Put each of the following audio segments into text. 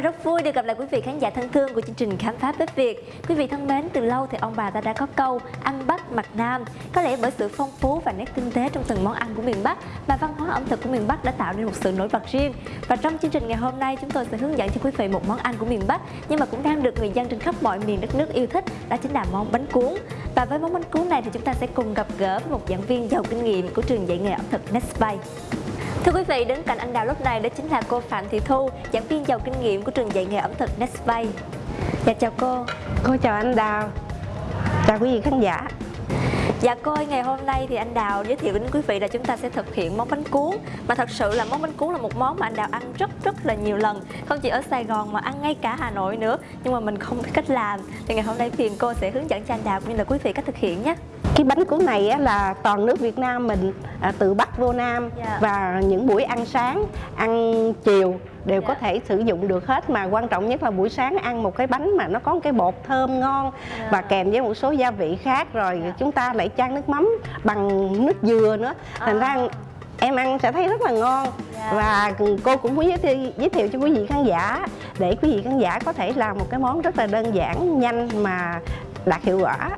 là rất vui được gặp lại quý vị khán giả thân thương của chương trình Khám phá Bếp Việt. Quý vị thân mến, từ lâu thì ông bà ta đã có câu ăn Bắc mặc Nam. Có lẽ bởi sự phong phú và nét tinh tế trong từng món ăn của miền Bắc mà văn hóa ẩm thực của miền Bắc đã tạo nên một sự nổi bật riêng. Và trong chương trình ngày hôm nay chúng tôi sẽ hướng dẫn cho quý vị một món ăn của miền Bắc nhưng mà cũng đang được người dân trên khắp mọi miền đất nước yêu thích, đó chính là món bánh cuốn. Và với món bánh cuốn này thì chúng ta sẽ cùng gặp gỡ với một giảng viên giàu kinh nghiệm của trường dạy nghề ẩm thực Nespai. Thưa quý vị, đến cạnh anh Đào lúc này đó chính là cô Phạm Thị Thu, giảng viên giàu kinh nghiệm của trường dạy nghề ẩm thực Nestbay. Dạ chào cô. Cô chào anh Đào. Chào quý vị khán giả. Dạ cô ơi, ngày hôm nay thì anh Đào giới thiệu đến quý vị là chúng ta sẽ thực hiện món bánh cuốn Mà thật sự là món bánh cuốn là một món mà anh Đào ăn rất rất là nhiều lần Không chỉ ở Sài Gòn mà ăn ngay cả Hà Nội nữa Nhưng mà mình không biết cách làm Thì ngày hôm nay phiền cô sẽ hướng dẫn cho anh Đào cũng như là quý vị cách thực hiện nhé cái bánh cuốn này á, là toàn nước Việt Nam mình à, từ Bắc vô Nam Dạ. và những buổi ăn sáng, ăn chiều đều Dạ. có thể sử dụng được hết mà quan trọng nhất là buổi sáng ăn một cái bánh mà nó có một cái bột thơm ngon Dạ. và kèm với một số gia vị khác rồi Dạ. chúng ta lại chan nước mắm bằng nước dừa nữa thành À. ra em ăn sẽ thấy rất là ngon Dạ. và cô cũng muốn giới thiệu, giới thiệu cho quý vị khán giả để quý vị khán giả có thể làm một cái món rất là đơn giản nhanh mà đạt hiệu quả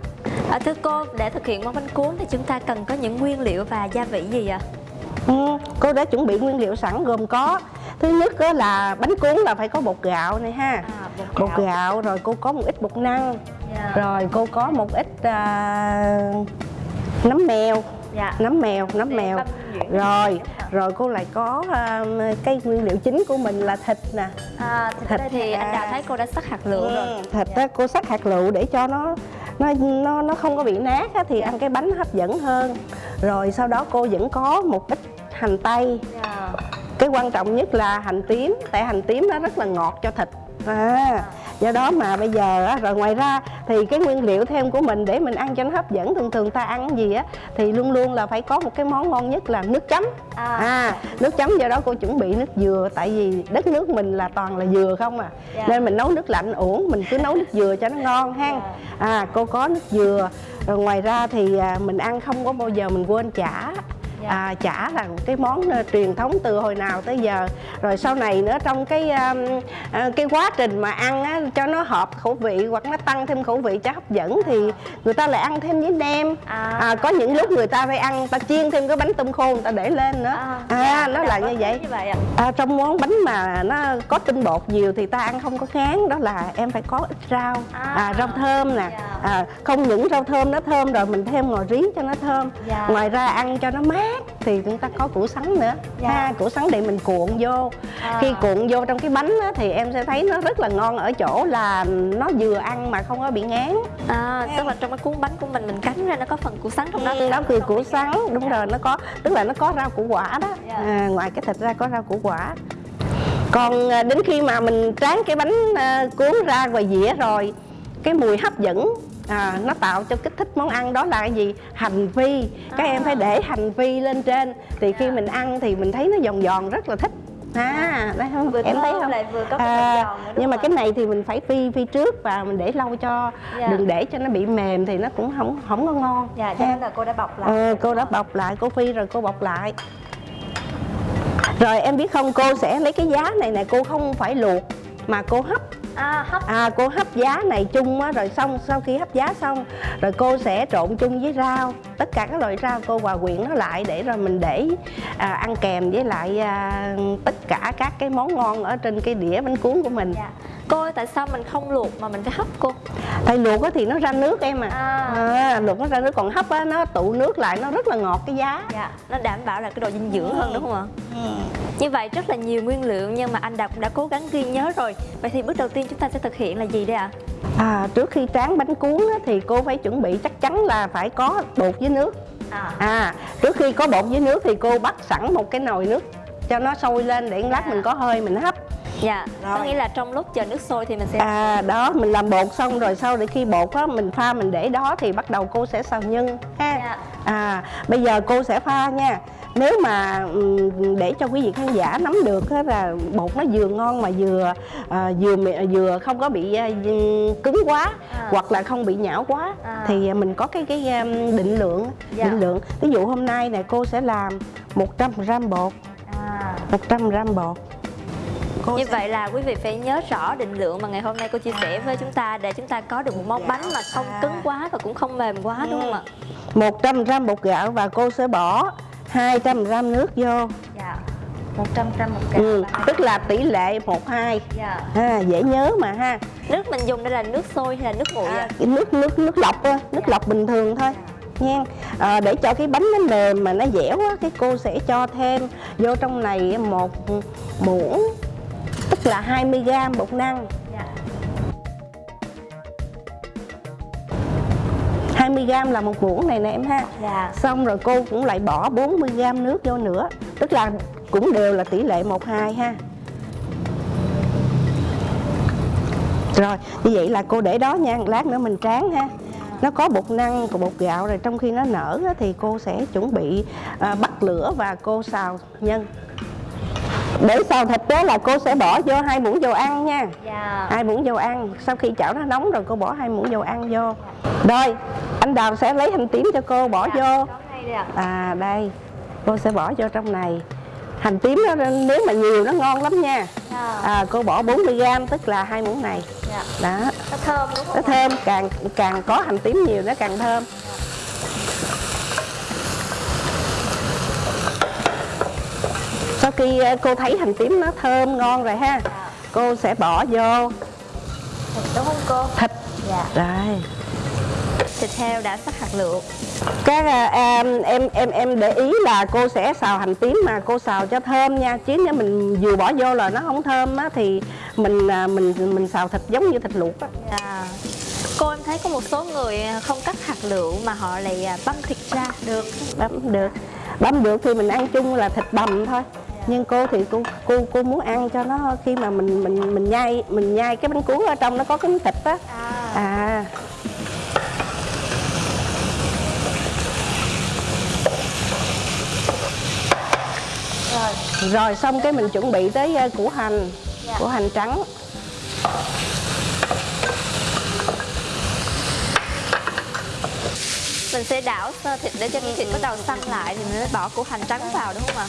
à, Thưa cô, để thực hiện món bánh cuốn thì chúng ta cần có những nguyên liệu và gia vị gì ạ? Ừ, cô đã chuẩn bị nguyên liệu sẵn gồm có thứ nhất là bánh cuốn là phải có bột gạo này ha À, bột gạo rồi cô có một ít bột năng Dạ. rồi cô có một ít à, nấm mèo Dạ. nấm mèo nấm Để mèo. rồi rồi cô lại có à, cái nguyên liệu chính của mình là thịt nè. À, Thịt ở đây thì anh à. Đào thấy cô đã sắc hạt lựu rồi. Ừ, thịt á, cô sắc hạt lựu để cho nó nó nó nó không có bị nát á, thì ăn cái bánh hấp dẫn hơn. Rồi sau đó cô vẫn có một ít hành tây. Dạ. cái quan trọng nhất là hành tím tại hành tím nó rất là ngọt cho thịt à, do đó mà bây giờ á, rồi ngoài ra thì cái nguyên liệu thêm của mình để mình ăn cho nó hấp dẫn thường thường ta ăn gì á thì luôn luôn là phải có một cái món ngon nhất là nước chấm À. à nước chấm do đó cô chuẩn bị nước dừa tại vì đất nước mình là toàn là dừa không à Dạ. nên mình nấu nước lạnh uổng mình cứ nấu nước dừa cho nó ngon ha Dạ. à cô có nước dừa rồi ngoài ra thì à, mình ăn không có bao giờ mình quên chả Dạ. à, chả là cái món ờ, truyền thống từ hồi nào tới giờ rồi sau này nữa trong cái um, ờ, cái quá trình mà ăn á, cho nó hợp khẩu vị hoặc nó tăng thêm khẩu vị cho hấp dẫn thì người ta lại ăn thêm với nem À. à, có những lúc người ta phải ăn ta chiên thêm cái bánh tôm khô người ta để lên nữa À, à, dạ, nó anh là như vậy như vậy ạ. À, trong món bánh mà nó có tinh bột nhiều thì ta ăn không có ngán đó là em phải có ít rau À. à, rau thơm nè Dạ. à, không những rau thơm nó thơm rồi mình thêm ngò rí cho nó thơm Dạ. ngoài ra ăn cho nó mát thì chúng ta có củ sắn nữa Dạ. ha củ sắn để mình cuộn vô À. khi cuộn vô trong cái bánh á, thì em sẽ thấy nó rất là ngon ở chỗ là nó vừa ăn mà không có bị ngán À, tức là trong cái cuốn bánh của mình mình cắn ra nó có phần củ sắn trong đó. nó คือ củ sắn đúng rồi nó có tức là nó có rau củ quả đó Dạ. à, ngoài cái thịt ra có rau củ quả còn à, đến khi mà mình tráng cái bánh à, cuốn ra ngoài dĩa rồi cái mùi hấp dẫn à, nó tạo cho kích thích món ăn đó là cái gì? Hành phi các em phải để hành phi lên trên. Thì khi Dạ. mình ăn thì mình thấy nó giòn giòn rất là thích. À đấy không? Vừa em thấy không? lại vừa có cái à, giòn nữa, nhưng mà không? cái này thì mình phải phi phi trước và mình để lâu cho. Dạ. đừng để cho nó bị mềm thì nó cũng không không có ngon. Dạ, cho nên là cô đã bọc lại. Ờ, cô đã bọc lại cô phi rồi cô bọc lại. Rồi em biết không cô sẽ lấy cái giá này nè cô không phải luộc mà cô hấp À, hấp. à cô hấp giá này chung á rồi xong sau khi hấp giá xong rồi cô sẽ trộn chung với rau tất cả các loại rau cô hòa quyện nó lại để rồi mình để à, ăn kèm với lại à, tất cả các cái món ngon ở trên cái đĩa bánh cuốn của mình Dạ. Cô ơi, tại sao mình không luộc mà mình phải hấp cô? thầy luộc á thì nó ra nước em à, À. à luộc nó ra nước còn hấp á nó tụ nước lại nó rất là ngọt cái giá Dạ, nó đảm bảo là cái độ dinh dưỡng hơn đúng không ạ? Như vậy rất là nhiều nguyên liệu nhưng mà anh Đạt cũng đã cố gắng ghi nhớ rồi. Vậy thì bước đầu tiên chúng ta sẽ thực hiện là gì đây ạ? À, trước khi tráng bánh cuốn á, thì cô phải chuẩn bị chắc chắn là phải có bột với nước À, à trước khi có bột với nước thì cô bắt sẵn một cái nồi nước cho nó sôi lên để lát À. mình có hơi mình hấp dạ, có Rồi. nghĩa là trong lúc chờ nước sôi thì mình sẽ à đó mình làm bột xong rồi sau để khi bột á mình pha mình để đó thì bắt đầu cô sẽ xào nhân ha Dạ. à bây giờ cô sẽ pha nha nếu mà ừm, để cho quý vị khán giả nắm được á là bột nó vừa ngon mà vừa à, vừa vừa không có bị à, cứng quá À. hoặc là không bị nhão quá À. thì mình có cái cái định lượng Dạ. định lượng ví dụ hôm nay nè cô sẽ làm 100 gram bột à, 100 gram bột cô Như sẽ- vậy là quý vị phải nhớ rõ định lượng mà ngày hôm nay cô chia sẻ với chúng ta để chúng ta có được một món bánh mà không Dạ. cứng quá và cũng không mềm quá đúng không ạ? 100 gram bột gạo và cô sẽ bỏ 200 gram nước vô. Dạ. 100 gram một ừ, tức là tỷ lệ 1 2 Dạ. ha, dễ nhớ mà ha. Nước mình dùng đây là nước sôi hay là nước nguội cái nước nước nước lọc á, nước lọc bình thường thôi. Nha. À, để cho cái bánh nó mềm mà nó dẻo á cái cô sẽ cho thêm vô trong này một muỗng tức là 20 gram bột năng Dạ. 20 gram là một muỗng này nè em ha. Dạ. xong rồi cô cũng lại bỏ 40 gram nước vô nữa. Tức là cũng đều là tỷ lệ 1 2 ha. Rồi như vậy là cô để đó nha. Lát nữa mình tráng ha. Nó có bột năng và bột gạo rồi trong khi nó nở thì cô sẽ chuẩn bị à, bắt lửa và cô xào nhân để xào thịt đó là cô sẽ bỏ vô hai muỗng dầu ăn nha Dạ. hai muỗng dầu ăn sau khi chảo nó nóng rồi cô bỏ hai muỗng dầu ăn vô rồi anh đào sẽ lấy hành tím cho cô bỏ vô Có ngay đây ạ. à đây cô sẽ bỏ vô trong này hành tím nó nếu mà nhiều nó ngon lắm nha Dạ. à, cô bỏ 40 gram tức là hai muỗng này Dạ. đó Nó thơm đúng không? nó thơm càng càng có hành tím nhiều nó càng thơm sau khi ờ, cô thấy hành tím nó thơm ngon rồi ha Dạ. cô sẽ bỏ vô Thịt đúng không cô? thịt Dạ. rồi Thịt heo đã sắc hạt lựu. các à, à, em em em để ý là cô sẽ xào hành tím mà cô xào cho thơm nha chứ nếu mình vừa bỏ vô là nó không thơm á thì mình à, mình mình xào thịt giống như thịt luộc á Dạ. Cô em thấy có một số người không cắt hạt lựu mà họ lại à, băm thịt ra được. bấm được bấm được thì mình ăn chung là thịt bằm thôi nhưng cô thì cô cô cô muốn ăn cho nó khi mà mình mình mình nhai mình nhai cái bánh cuốn ở trong nó có cái thịt á À. à Rồi. rồi xong cái mình chuẩn bị tới ờ, củ hành Dạ. củ hành trắng Mình sẽ đảo sơ thịt để cho cái thịt bắt đầu săn lại thì mình mới bỏ củ hành trắng vào đúng không ạ?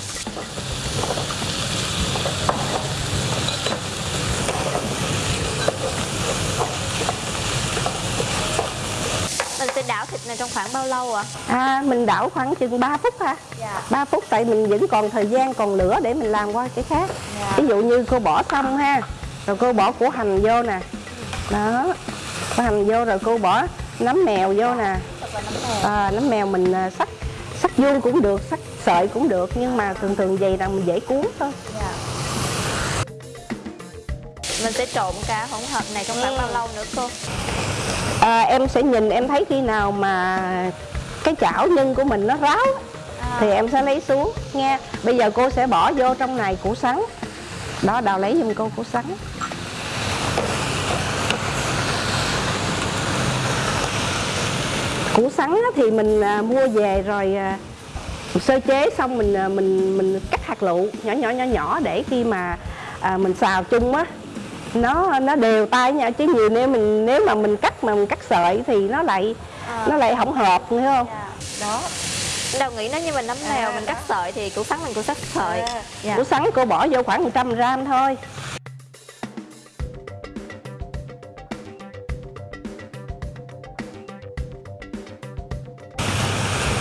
Mình sẽ đảo thịt này trong khoảng bao lâu ạ? à mình đảo khoảng chừng 3 phút ha Dạ. 3 phút tại mình vẫn còn thời gian còn lửa để mình làm qua cái khác Dạ. ví dụ như cô bỏ xong ha rồi cô bỏ củ hành vô nè đó củ hành vô rồi cô bỏ nấm mèo vô nè À, nấm mèo mình à, sắc sắc vuông cũng được sắc sợi cũng được nhưng mà thường thường vậy là mình dễ cuốn thôi Dạ. Mình sẽ trộn cả hỗn hợp này trong khoảng Ừ. bao lâu nữa cô? à, em sẽ nhìn em thấy khi nào mà cái chảo nhân của mình nó ráo À. thì em sẽ lấy xuống nha bây giờ cô sẽ bỏ vô trong này củ sắn đó đào lấy giùm cô củ sắn củ sắn thì mình à, mua về rồi à, sơ chế xong mình à, mình mình cắt hạt lựu nhỏ nhỏ nhỏ nhỏ để khi mà à, mình xào chung á nó nó đều tay nha chứ nhiều nếu mình nếu mà mình cắt mà mình cắt sợi thì nó lại À. nó lại không hợp hiểu không Dạ. Đó. Đầu nghĩ nó như mình nấm mèo mình cắt sợi thì củ sắn mình cũng cắt sợi. Dạ. củ sắn cô bỏ vô khoảng 100 gram thôi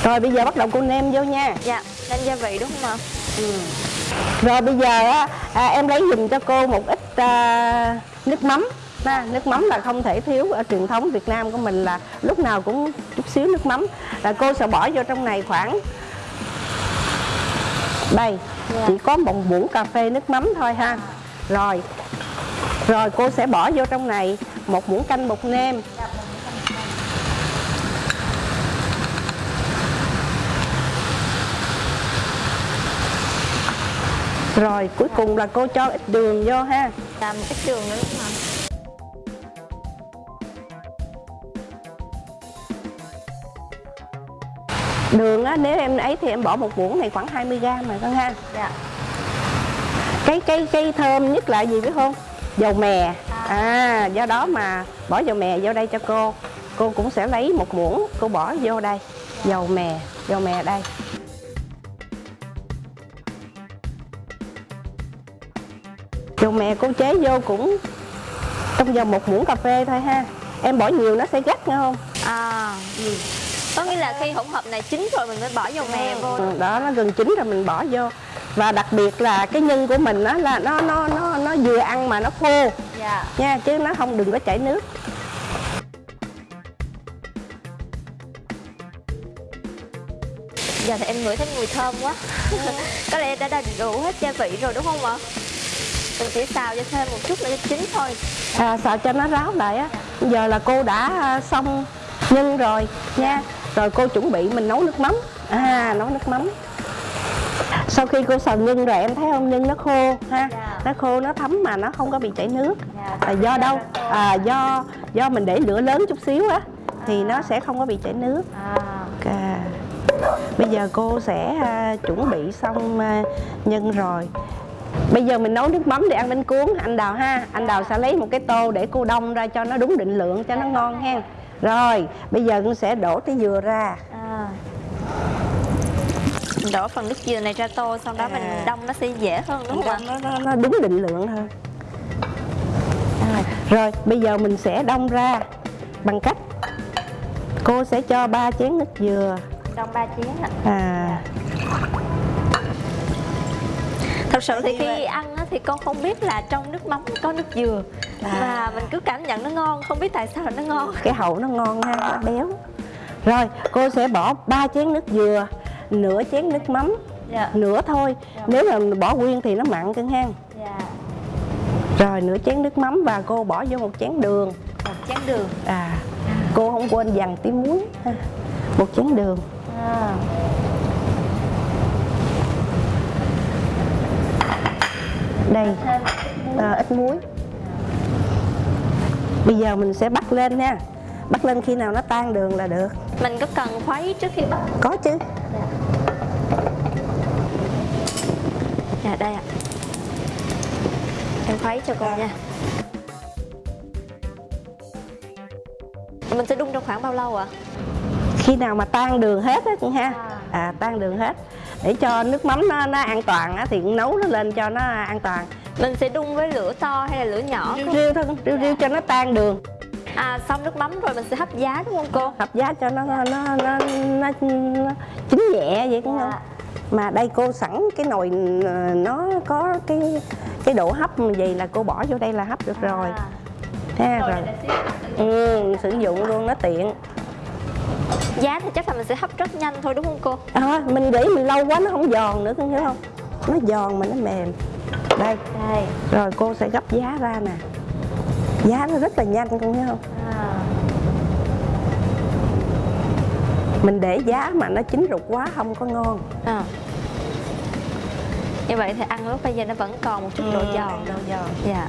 rồi bây giờ bắt đầu cô nêm vô nha. Dạ, nên gia vị đúng không ạ? rồi bây giờ á à, em lấy dùm cho cô một ít à, nước mắm. Ha, nước mắm là không thể thiếu ở truyền thống Việt Nam của mình là lúc nào cũng chút xíu nước mắm. Là cô sẽ bỏ vô trong này khoảng đây Dạ. chỉ có một muỗng cà phê nước mắm thôi ha. Rồi rồi cô sẽ bỏ vô trong này một muỗng canh bột nêm rồi cuối cùng là cô cho ít đường vô ha. Làm ít đường nữa ạ? đường á nếu em ấy thì em bỏ một muỗng này khoảng 20 gram mà con ha. Dạ. cái cái cái thơm nhất là gì biết không? Dầu mè. À do đó mà bỏ dầu mè vô đây cho cô. Cô cũng sẽ lấy một muỗng cô bỏ vô đây. Dầu mè dầu mè đây dầu mè cô chế vô cũng trong vòng một muỗng cà phê thôi ha. Em bỏ nhiều nó sẽ gắt nghe không? À có nghĩa là khi hỗn hợp này chín rồi mình mới bỏ dầu mè vô Ừ, đó nó gần chín rồi mình bỏ vô. Và đặc biệt là cái nhân của mình đó là nó nó nó nó vừa ăn mà nó khô. Dạ. Nha chứ nó không đừng có chảy nước. Giờ thì em ngửi thấy mùi thơm quá. Có lẽ đã đầy đủ hết gia vị rồi đúng không ạ mình chỉ xào cho thêm một chút nữa cho chín thôi. À, xào cho nó ráo lại á. Giờ là cô đã à, xong nhân rồi nha. Rồi cô chuẩn bị mình nấu nước mắm. À nấu nước mắm. Sau khi cô xào nhân rồi em thấy không? Nhân nó khô ha. Dạ. nó khô nó thấm mà nó không có bị chảy nước. Dạ. là do đâu? À, do do mình để lửa lớn chút xíu á thì nó sẽ không có bị chảy nước. À. À, bây giờ cô sẽ à, chuẩn bị xong à, nhân rồi bây giờ mình nấu nước mắm để ăn bánh cuốn. Anh đào ha anh đào sẽ lấy một cái tô để cô đông ra cho nó đúng định lượng cho nó ngon ha rồi bây giờ con sẽ đổ cái dừa ra. À. Mình đổ phần nước dừa này ra tô sau đó mình À. đông nó sẽ dễ hơn đúng không ạ? Nó, nó, nó đúng định lượng hơn. Rồi bây giờ mình sẽ đông ra bằng cách cô sẽ cho ba chén nước dừa. Đông ba chén ạ. À thật sự thì khi ăn thì con không biết là trong nước mắm có nước dừa. À. và mình cứ cảm nhận nó ngon không biết tại sao là nó ngon. Cái hậu nó ngon ha nó béo. Rồi cô sẽ bỏ ba chén nước dừa nửa chén nước mắm dạ. nửa thôi. Nếu mà bỏ nguyên thì nó mặn cưng ha dạ. Rồi nửa chén nước mắm và cô bỏ vô một chén đường. Một chén đường. À cô không quên dằn tí muối ha. một chén đường. À. đây. À, ít muối. Bây giờ mình sẽ bắt lên nha. Bắt lên khi nào nó tan đường là được. Mình có cần khuấy trước khi bắt? Có chứ. Dạ đây ạ. Em khuấy cho cô nha. Mình sẽ đun trong khoảng bao lâu ạ? Khi nào mà tan đường hết á con ha? À. à tan đường hết để cho nước mắm nó, nó an toàn á thì nấu nó lên cho nó an toàn. Mình sẽ đun với lửa to hay là lửa nhỏ riu thôi con, riu riu cho nó tan đường. À xong nước mắm rồi mình sẽ hấp giá đúng không cô? Hấp giá cho nó nó nó, nó, nó chín nhẹ vậy cũng không? Dạ. mà đây cô sẵn cái nồi ờ, nó có cái cái độ hấp vậy là cô bỏ vô đây là hấp được rồi. À, rồi. rồi để xíu. ừ, sử dụng luôn nó tiện giá thì chắc là mình sẽ hấp rất nhanh thôi đúng không cô? À, mình để mình lâu quá nó không giòn nữa con hiểu không? Nó giòn mà nó mềm. Đây. Đây. Rồi cô sẽ gấp giá ra nè. Giá nó rất là nhanh con hiểu không? À. mình để giá mà nó chín rụt quá không có ngon. À. như vậy thì ăn lúc bây giờ nó vẫn còn một chút độ giòn. Độ giòn. Dạ.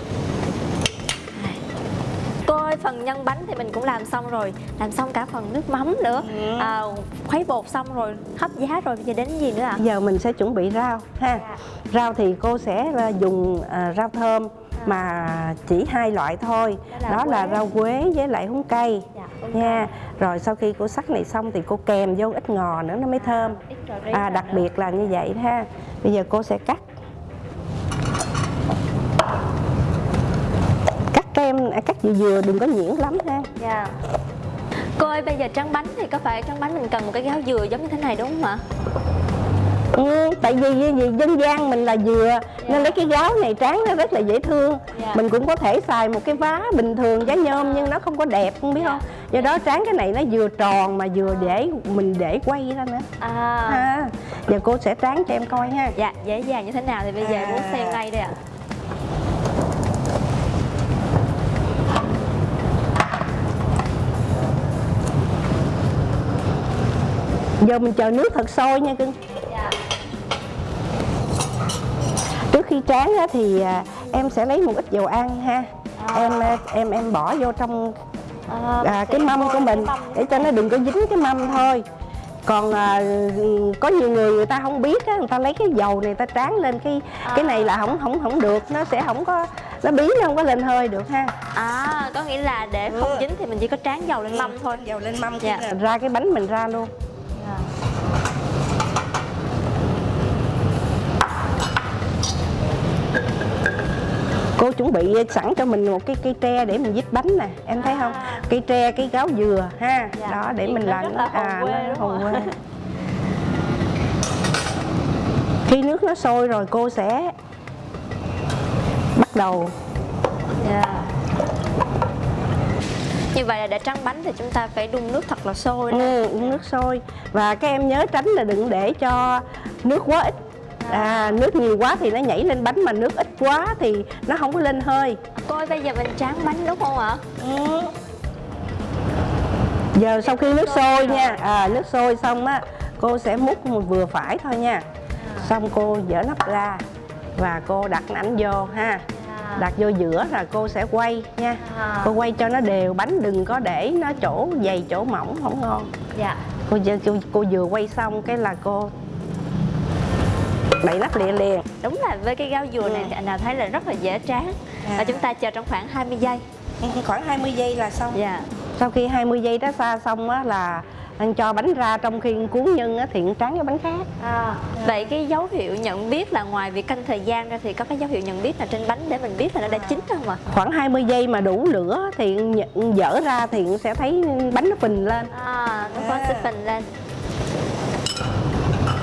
Ơi phần nhân bánh thì mình cũng làm xong rồi. Làm xong cả phần nước mắm nữa. Ừ. à, khuấy bột xong rồi hấp giá rồi bây giờ đến gì nữa ạ? Giờ mình sẽ chuẩn bị rau ha. Dạ. rau thì cô sẽ là dùng à, rau thơm mà chỉ hai loại thôi. Đó là đó là quế. rau quế với lại húng cây. Dạ, nha. rồi sau khi cô sắc này xong thì cô kèm vô ít ngò nữa nó mới thơm. cà ri à, đặc biệt là như vậy ha. Bây giờ cô sẽ cắt cắt kem à, cắt vừa vừa đừng có nhuyễn lắm ha Dạ. Cô ơi bây giờ tráng bánh thì có phải tráng bánh mình cần một cái gáo dừa giống như thế này đúng không ạ? Ừ, tại vì, vì, vì dân gian mình là dừa nên lấy cái gáo này tráng nó rất là dễ thương Dạ. mình cũng có thể xài một cái vá bình thường giá nhôm nhưng nó không có đẹp không biết Dạ. không do đó tráng cái này nó vừa tròn mà vừa để mình để quay ra nữa À. ha giờ cô sẽ tráng cho em coi ha Dạ dễ dàng như thế nào thì bây giờ À. muốn xem ngay đây ạ. Giờ mình chờ nước thật sôi nha cưng Dạ. trước khi tráng thì à, em sẽ lấy một ít dầu ăn ha À. em à, em em bỏ vô trong À, à, cái mâm của mình mâm để cho nó đừng có dính cái mâm thôi còn à, có nhiều người người ta không biết á người ta lấy cái dầu này ta tráng lên cái cái này là không không không được nó sẽ không có nó bí nó không có lên hơi được ha À có nghĩa là để không Ừ. dính thì mình chỉ có tráng dầu lên mâm thôi. dầu lên mâm Dạ. ra cái bánh mình ra luôn Dạ. chuẩn bị sẵn cho mình một cái cây tre để mình vít bánh nè em thấy không À. cây tre cây gáo dừa ha Dạ. đó để mình làm là à, quê, nó hồn quê khi nước nó sôi rồi cô sẽ bắt đầu Dạ. Như vậy là để trắng bánh thì chúng ta phải đun nước thật là sôi ừ, uống nước sôi. Và các em nhớ tránh là đừng để cho nước quá ít. À, nước nhiều quá thì nó nhảy lên bánh mà nước ít quá thì nó không có lên hơi. Cô ơi bây giờ mình tráng bánh đúng không ạ? giờ sau khi nước sôi nha. À, nước sôi xong á cô sẽ múc một vừa phải thôi nha. Xong cô dỡ nắp ra và cô đặt ảnh vô ha đặt vô giữa là cô sẽ quay nha À. cô quay cho nó đều bánh đừng có để nó chỗ dày chỗ mỏng không ngon Dạ. cô, cô, cô vừa quay xong cái là cô đậy nắp liền liền Đúng là với cái gáo dừa này thì anh nào thấy là rất là dễ tráng. À. Và chúng ta chờ trong khoảng 20 giây. khoảng 20 giây là xong Dạ. sau khi 20 giây đó xa xong á là anh cho bánh ra trong khi cuốn nhân á thì anh tráng cái bánh khác À, vậy cái dấu hiệu nhận biết là ngoài việc canh thời gian ra thì có cái dấu hiệu nhận biết là trên bánh để mình biết là nó đã chín không ạ? khoảng 20 giây mà đủ lửa thì dở ra thì sẽ thấy bánh nó phình lên À, nó có À. sẽ phình lên.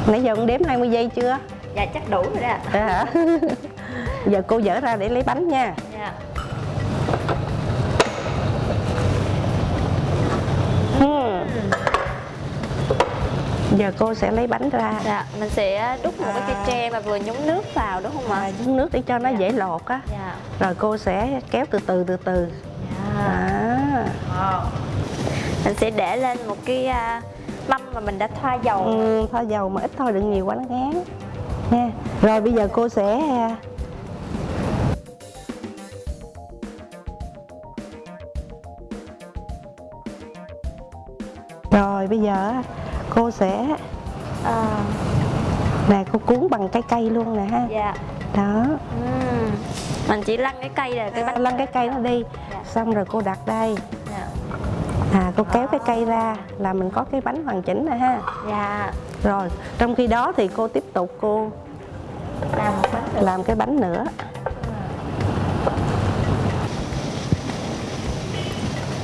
nãy giờ cũng đếm 20 giây chưa Dạ chắc đủ rồi đó ạ. Dạ hả giờ cô dở ra để lấy bánh nha Dạ. Hmm. Giờ cô sẽ lấy bánh ra Dạ, mình sẽ đút một cái cây À. tre mà vừa nhúng nước vào đúng không ạ? à, nhúng nước để cho nó dễ lột á Dạ. rồi cô sẽ kéo từ từ từ từ Dạ. à. Mình sẽ để lên một cái à, mâm mà mình đã thoa dầu. ừ, thôi dầu mà ít thôi đừng nhiều quá nó ngán nha rồi bây giờ cô sẽ à, rồi bây giờ cô sẽ À, nè cô cuốn bằng cái cây luôn nè ha dạ. đó Ừm. Mình chỉ lăn cái cây là cái bánh lăn cái cây nó đi Dạ. xong rồi cô đặt đây Dạ. à cô kéo cái cây ra là mình có cái bánh hoàn chỉnh nè ha Dạ. rồi trong khi đó thì cô tiếp tục cô Làm bánh làm cái bánh nữa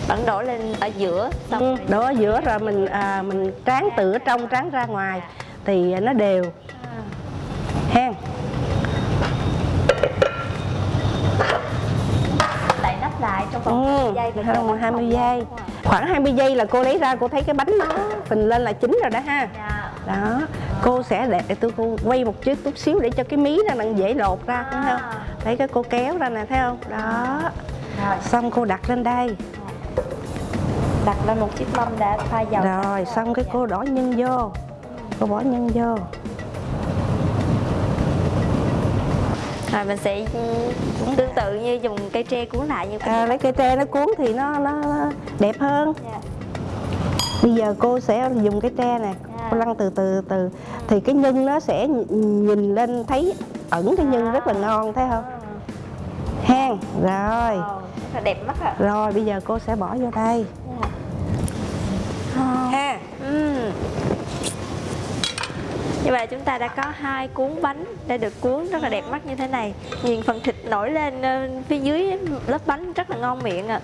Bánh đổ lên ở giữa xong ừ, đổ ở giữa rồi mình à, mình tráng từ ở trong tráng ra ngoài. Thì nó đều. À. ha đậy nắp lại trong vòng 20 ừ, giây bánh 20 phồng giây lên, đúng không ạ? khoảng 20 giây là cô lấy ra cô thấy cái bánh nó phình lên là chín rồi đó ha. Dạ. đó cô sẽ để tôi cô quay một chút chút xíu để cho cái mí nó đang dễ lột ra thấy không? À. thấy cái cô kéo ra nè thấy không? Đó. Rồi, xong cô đặt lên đây đặt lên một chiếc mâm đã thoa dầu rồi xong cái cô đổ nhân vô. Cô bỏ nhân vô. Rồi mình sẽ ừ, tương tự như dùng cây tre cuốn lại như à, lấy cây tre nó cuốn thì nó nó đẹp hơn. Dạ. bây giờ cô sẽ dùng cái tre nè. Dạ. cô lăn từ từ từ. Thì cái nhân nó sẽ nh- nhìn lên thấy ẩn cái nhân rất là ngon thấy không? Hen rồi. Wow, rất là đẹp mắt ạ. Rồi bây giờ cô sẽ bỏ vô đây ha Ừm. Như vậy chúng ta đã có hai cuốn bánh đã được cuốn rất là đẹp mắt như thế này. Nhìn phần thịt nổi lên ờ, phía dưới lớp bánh rất là ngon miệng ạ.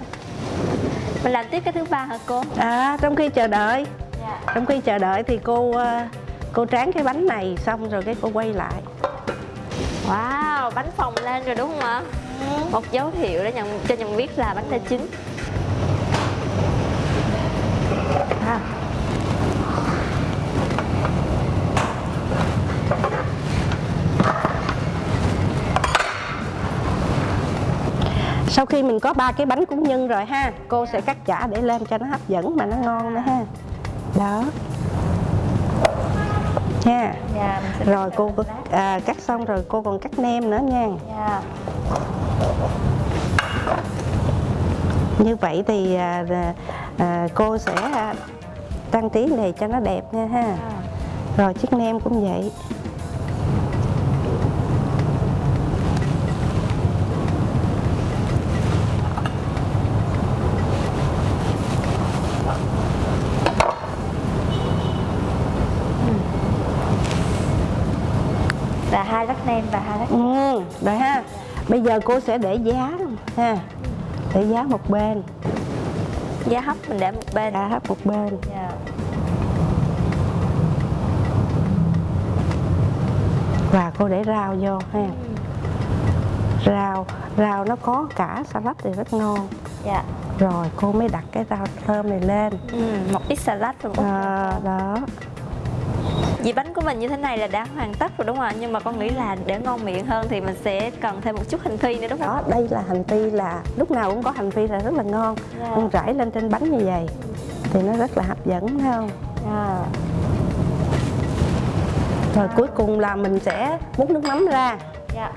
Mình làm tiếp cái thứ ba hả cô? à trong khi chờ đợi. Dạ. Trong khi chờ đợi thì cô ờ, cô tráng cái bánh này xong rồi cái cô quay lại. Wow, bánh phồng lên rồi đúng không ạ? Một dấu hiệu để nhận cho nhận biết là bánh đã chín sau khi mình có ba cái bánh cúng nhân rồi ha cô sẽ cắt chả để lên cho nó hấp dẫn mà nó ngon nữa ha. Đó. Nha. Dạ, rồi cô có- à, cắt xong rồi cô còn cắt nem nữa nha. Dạ. như vậy thì à, à, à, cô sẽ à, trang trí này cho nó đẹp nha ha. À. rồi chiếc nem cũng vậy Nem và hai lát ừ, rồi ha. Bây giờ cô sẽ để giá ha. Để giá một bên. Giá hấp mình để một bên. Giá hấp một bên. Dạ. và cô để rau vô ha. Rau rau nó có cả salad thì rất ngon. Dạ. Rồi cô mới đặt cái rau thơm này lên. Ừ, một ít salad rồi à, đó Dĩ bánh của mình như thế này là đã hoàn tất rồi đúng không ạ? Nhưng mà con nghĩ là để ngon miệng hơn thì mình sẽ cần thêm một chút hành phi nữa đúng không? đó đây là hành phi là lúc nào cũng có hành phi là rất là ngon Dạ. con rải lên trên bánh như vậy thì nó rất là hấp dẫn phải không À. rồi cuối cùng là mình sẽ múc nước mắm ra Dạ.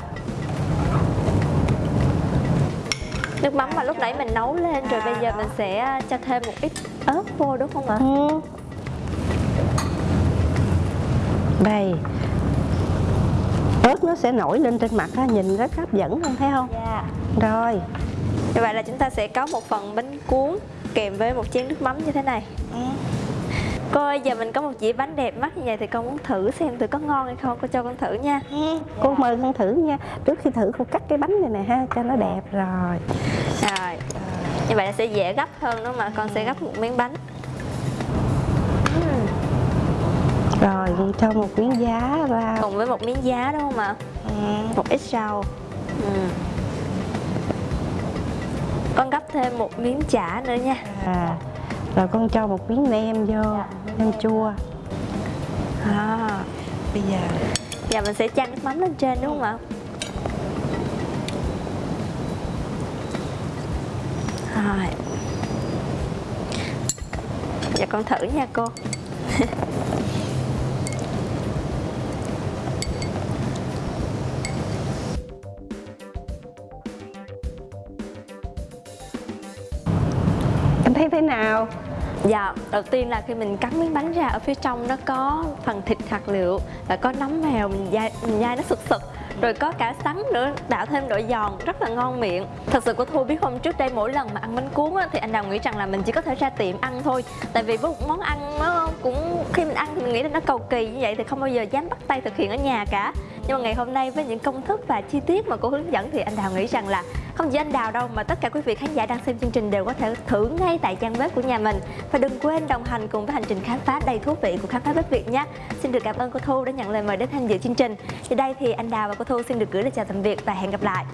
Nước mắm mà lúc nãy mình nấu lên rồi bây giờ mình sẽ cho thêm một ít ớt vô đúng không ạ? Ừ. đây ớt nó sẽ nổi lên trên mặt á, nhìn rất hấp dẫn không thấy không Dạ. rồi Như vậy là chúng ta sẽ có một phần bánh cuốn kèm với một chén nước mắm như thế này. Cô ơi, giờ mình có một dĩa bánh đẹp mắt như vậy thì con muốn thử xem thử có ngon hay không, cô cho con thử nha. cô mời con thử nha trước khi thử cô cắt cái bánh này nè ha cho nó đẹp rồi Rồi. Như vậy là sẽ dễ gấp hơn không ạ? Con sẽ gấp một miếng bánh. Rồi cho một miếng giá ra Cùng với một miếng giá đúng không ạ? Một ít rau. Ừ. Con gấp thêm một miếng chả nữa nha. à, rồi con cho một miếng nem vô nem chua À. bây giờ Giờ mình sẽ chan nước mắm lên trên đúng không ạ? Rồi. Giờ con thử nha cô. thấy thế nào? Dạ, đầu tiên là khi mình cắn miếng bánh ra ở phía trong nó có phần thịt hạt liệu và có nấm mèo mình dai mình dai nó sực sực. Rồi có cả sắn nữa tạo thêm độ giòn rất là ngon miệng. Thật sự của thu biết không trước đây mỗi lần mà ăn bánh cuốn á, thì anh đào nghĩ rằng là mình chỉ có thể ra tiệm ăn thôi. Tại vì với một món ăn nó cũng khi mình ăn thì mình nghĩ là nó cầu kỳ như vậy thì không bao giờ dám bắt tay thực hiện ở nhà cả nhưng mà ngày hôm nay với những công thức và chi tiết mà cô hướng dẫn thì anh đào nghĩ rằng là không chỉ anh đào đâu, mà tất cả quý vị khán giả đang xem chương trình đều có thể thử ngay tại trang bếp của nhà mình. Và đừng quên đồng hành cùng với hành trình khám phá đầy thú vị của khám phá bếp việt nhé. Xin được cảm ơn cô thu đã nhận lời mời đến tham dự chương trình. Thì đây thì anh đào và cô thu xin được gửi lời chào tạm biệt và hẹn gặp lại.